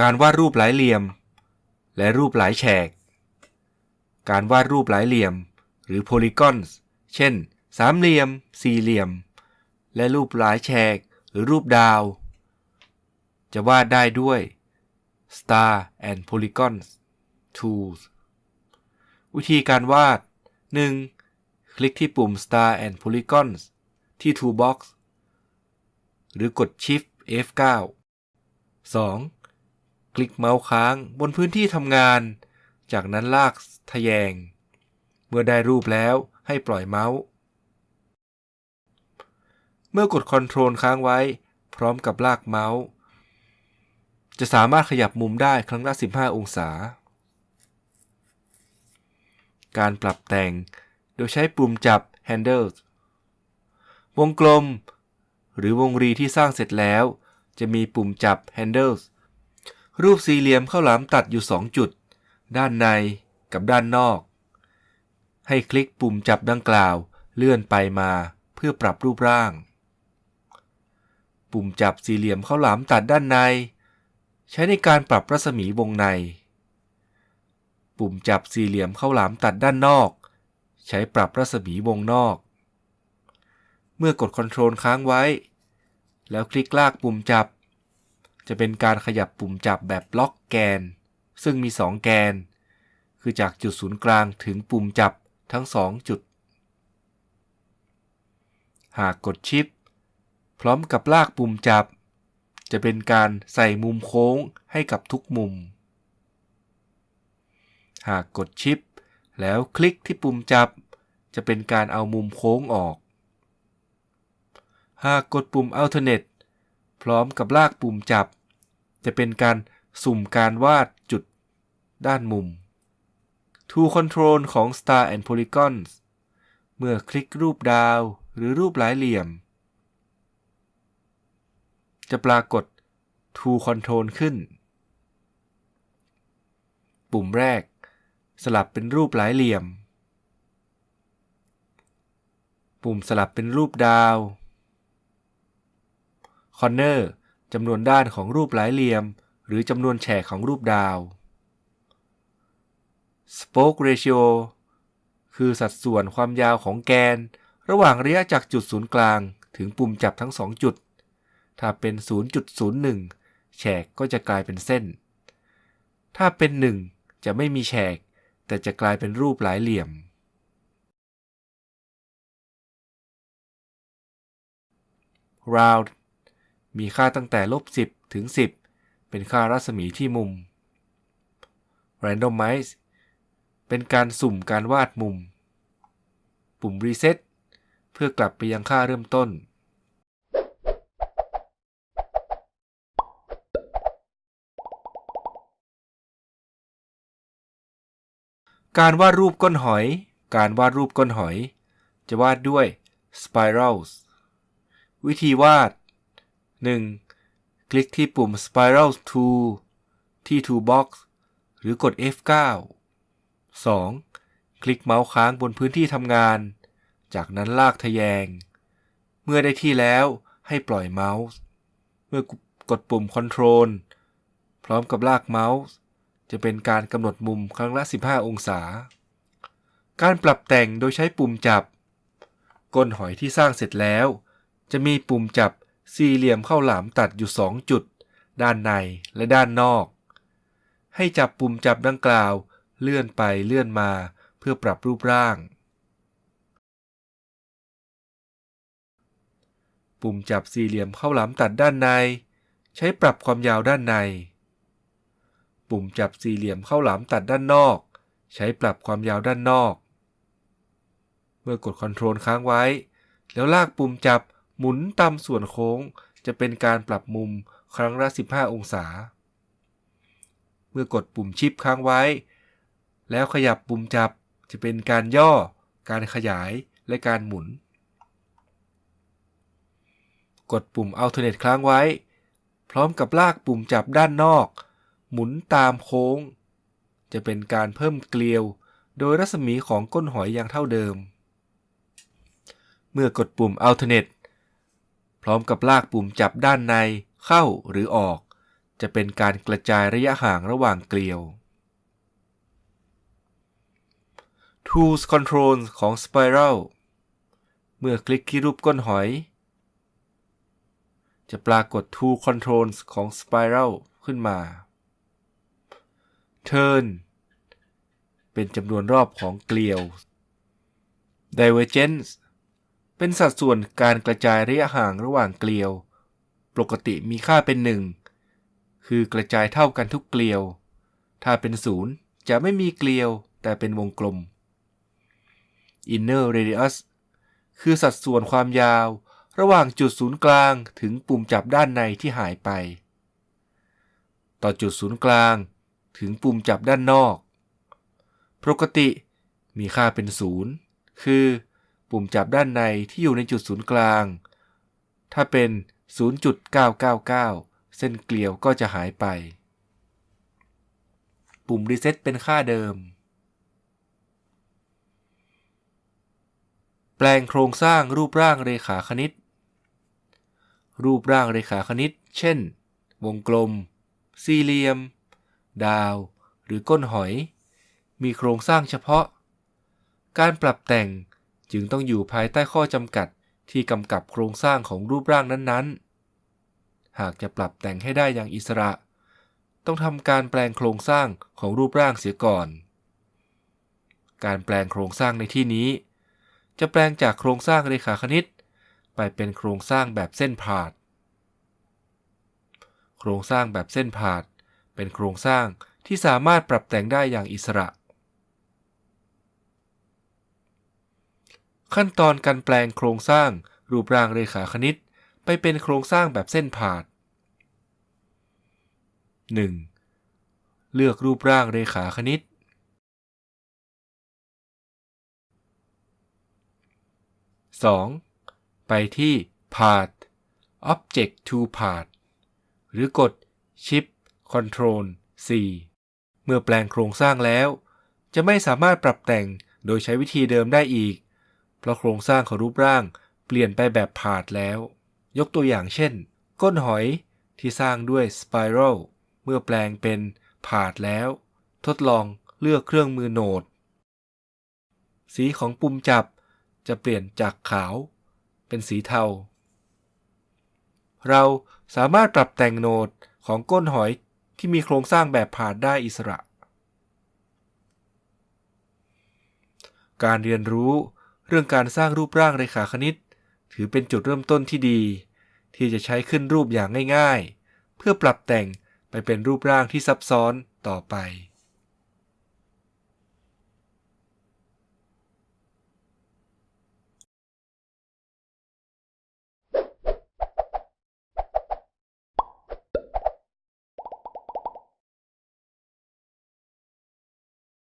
การวาดรูปหลายเหลี่ยม และรูปหลายแฉก การวาดรูปหลายเหลี่ยม หรือ polygons เช่น สามเหลี่ยม สี่เหลี่ยม และรูปหลายแฉก หรือรูปดาว จะวาดได้ด้วย Star and Polygons Tools วิธีการวาด 1. คลิกที่ปุ่ม Star and Polygons ที่ Toolbox หรือกด Shift F9 2. คลิกเมาส์ค้างบนพื้นที่ทำงาน จากนั้นลากทะแยง เมื่อได้รูปแล้วให้ปล่อยเมาส์ เมื่อกด Ctrl ค้างไว้ พร้อมกับลากเมาส์ จะสามารถขยับมุมได้ครั้งละ 15 องศา การปรับแต่งโดยใช้ปุ่มจับ Handles วงกลม หรือวงรีที่สร้างเสร็จแล้ว จะมีปุ่มจับ Handles รูปสี่เหลี่ยมข้าวหลามตัดอยู่ 2 จุด ด้านในกับด้านนอก ให้คลิกปุ่มจับดังกล่าวเลื่อนไปมาเพื่อปรับรูปร่าง ปุ่มจับสี่เหลี่ยมข้าวหลามตัดด้านใน ใช้ในการปรับรัศมีวงใน ปุ่มจับสี่เหลี่ยมข้าวหลามตัดด้านนอก ใช้ปรับรัศมีวงนอก เมื่อกด Ctrl ค้างไว้ แล้วคลิกลากปุ่มจับ จะเป็นการขยับปุ่มจับแบบล็อกแกน ซึ่งมี 2 แกน คือจากจุดศูนย์กลางถึงปุ่มจับทั้ง 2 จุด หากกดชิป พร้อมกับลากปุ่มจับ จะเป็นการใส่มุมโค้งให้กับทุกมุม หากกดชิป แล้วคลิกที่ปุ่มจับ จะเป็นการเอามุมโค้งออก หากกดปุ่ม Alternate พร้อมกับลากปุ่มจับ จะเป็นการสุ่มการวาดจุดด้านมุม Tool Control ของ Star and Polygons เมื่อคลิกรูปดาวหรือรูปหลายเหลี่ยม จะปรากฏ Tool Control ขึ้น ปุ่มแรก สลับเป็นรูปหลายเหลี่ยม ปุ่มสลับเป็นรูปดาว Corner จำนวนด้านของรูปหลายเหลี่ยม หรือจำนวนแฉกของรูปดาว Spoke Ratio คือสัดส่วนความยาวของแกน ระหว่างระยะจากจุดศูนย์กลางถึงปุ่มจับทั้ง 2 จุด ถ้าเป็น 0.01 แฉกก็จะกลายเป็นเส้น ถ้าเป็น 1 จะไม่มีแฉก แต่จะกลายเป็นรูปหลายเหลี่ยม Round มีค่าตั้งแต่ลบ10 ถึง 10 เป็นค่ารัศมีที่มุม Randomize เป็นการสุ่มการวาดมุม ปุ่ม Reset เพื่อกลับไปยังค่าเริ่มต้น การวาดรูปก้นหอย การวาดรูปก้นหอย จะวาดด้วย Spirals วิธีวาด 1. คลิกที่ปุ่ม Spiral Tool ที่ Toolbox หรือกด F9 2. คลิกเมาส์ค้างบนพื้นที่ทำงาน จากนั้นลากทะแยง เมื่อได้ที่แล้วให้ปล่อยเมาส์ เมื่อกดปุ่ม Control พร้อมกับลากเมาส์ จะเป็นการกำหนดมุมครั้งละ 15 องศา การปรับแต่งโดยใช้ปุ่มจับ ก้นหอยที่สร้างเสร็จแล้ว จะมีปุ่มจับ สี่เหลี่ยมเข้าหลามตัดอยู่2จุด ด้านในและด้านนอก ให้จับปุ่มจับดังกล่าวเลื่อนไปเลื่อนมาเพื่อปรับรูปร่าง ปุ่มจับสี่เหลี่ยมเข้าหลามตัดด้านใน ใช้ปรับความยาวด้านใน ปุ่มจับสี่เหลี่ยมเข้าหลามตัดด้านนอก ใช้ปรับความยาวด้านนอก เมื่อกดคอนโทรลค้างไว้ แล้วลากปุ่มจับ หมุนตามส่วนโค้งจะเป็นการปรับมุมครั้งละ 15 องศา เมื่อกดปุ่มชิปค้างไว้ แล้วขยับปุ่มจับจะเป็นการย่อ การขยายและการหมุน กดปุ่ม Alternate ค้างไว้ พร้อมกับลากปุ่มจับด้านนอก หมุนตามโค้ง จะเป็นการเพิ่มเกลียว โดยรัศมีของก้นหอยยังเท่าเดิม เมื่อกดปุ่ม Alternate พร้อมกับลากปุ่มจับด้านในเข้าหรือออก จะเป็นการกระจายระยะห่างระหว่างเกลียว Tools Control ของ Spiral เมื่อคลิกที่รูปก้นหอย จะปรากฏ Tool Controls ของ Spiral ขึ้นมา Turn เป็นจำนวนรอบของเกลียว Divergence เป็นสัดส่วนการกระจายระยะห่างระหว่างเกลียว ปกติมีค่าเป็น 1 คือกระจายเท่ากันทุกเกลียว ถ้าเป็นศูนย์จะไม่มีเกลียว แต่เป็นวงกลม Inner Radius คือสัดส่วนความยาว ระหว่างจุดศูนย์กลางถึงปุ่มจับด้านในที่หายไป ต่อจุดศูนย์กลาง ถึงปุ่มจับด้านนอก ปกติมีค่าเป็นศูนย์คือ ปุ่มจับด้านในที่อยู่ในจุดศูนย์กลาง ถ้าเป็น 0.999 เส้นเกลียวก็จะหายไป ปุ่มรีเซ็ตเป็นค่าเดิม แปลงโครงสร้างรูปร่างเรขาคณิต รูปร่างเรขาคณิต เช่น วงกลม สี่เหลี่ยม ดาว หรือก้นหอย มีโครงสร้างเฉพาะ การปรับแต่ง จึงต้องอยู่ภายใต้ข้อจำกัดที่กำกับโครงสร้างของรูปร่างนั้นๆ หากจะปรับแต่งให้ได้อย่างอิสระ ต้องทำการแปลงโครงสร้างของรูปร่างเสียก่อน การแปลงโครงสร้างในที่นี้ จะแปลงจากโครงสร้างเรขาคณิต ไปเป็นโครงสร้างแบบเส้นผาดโครงสร้างแบบเส้นผาดเป็นโครงสร้างที่สามารถปรับแต่งได้อย่างอิสระ ขั้นตอนการแปลงโครงสร้าง รูปร่างเรขาคณิต ไปเป็นโครงสร้างแบบเส้นผ่าน 1. เลือกรูปร่างเรขาคณิต 2. ไปที่ Path Object to Path หรือกด Shift Control C เมื่อแปลงโครงสร้างแล้ว จะไม่สามารถปรับแต่งโดยใช้วิธีเดิมได้อีก เพราะโครงสร้างของรูปร่างเปลี่ยนไปแบบผาดแล้ว ยกตัวอย่างเช่น ก้นหอยที่สร้างด้วยสไปรัลเมื่อแปลงเป็นผาดแล้ว ทดลองเลือกเครื่องมือโหนด สีของปุ่มจับจะเปลี่ยนจากขาว เป็นสีเทา เราสามารถปรับแต่งโหนดของก้นหอยที่มีโครงสร้างแบบผาดได้อิสระ การเรียนรู้ เรื่องการสร้างรูปร่างเรขาคณิต ถือเป็นจุดเริ่มต้นที่ดี ที่จะใช้ขึ้นรูปอย่างง่าย ๆ เพื่อปรับแต่งไปเป็นรูปร่างที่ซับซ้อนต่อไป